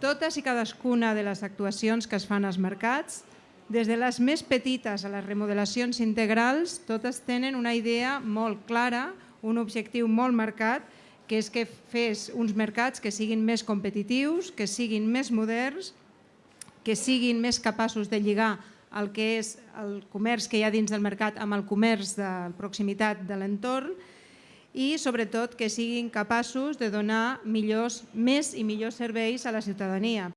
totes i cadascuna de les actuacions que es fan als mercats, des de les més petites a les remodelacions integrals, totes tenen una idea molt clara, un objectiu molt marcat, que és que fes uns mercats que siguin més competitius, que siguin més moderns, que siguin més capaços de lligar el que és el comerç que hi ha dins del mercat amb el comerç de proximitat de l'entorn i sobretot que siguin capaços de donar millors, més i millors serveis a la ciutadania.